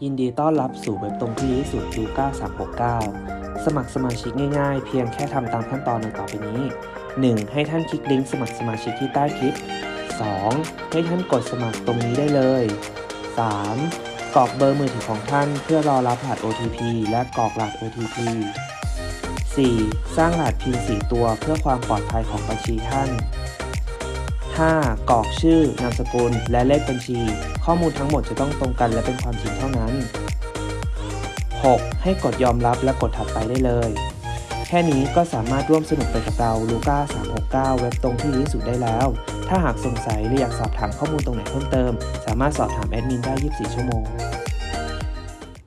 ยินดีต้อนรับสู่เว็บตรงที่ดีสุดลูก้า369 สมัครสมาชิกง่ายๆ เพียงแค่ทำตามขั้นตอนดังต่อไปนี้ 1. ให้ท่านคลิกลิงก์สมัครสมาชิกที่ใต้คลิป 2. ให้ท่านกดสมัครตรงนี้ได้เลย 3. กรอกเบอร์มือถือของท่านเพื่อรอรับรหัส OTP และกรอกรหัส OTP 4. สร้างรหัส PIN 4 ตัวเพื่อความปลอดภัยของบัญชีท่าน 5. กรอกชื่อนามสกุล และเลขบัญชี ข้อมูลทั้งหมดจะต้องตรงกันและเป็นความจริงเท่านั้น 6. ให้กดยอมรับและกดถัดไปได้เลย แค่นี้ก็สามารถร่วมสนุกไปกับเราลูก้า369 เว็บตรงที่ดีที่สุดได้แล้ว ถ้าหากสงสัยหรืออยากสอบถามข้อมูลตรงไหนเพิ่มเติม สามารถสอบถามแอดมินได้ 24 ชั่วโมง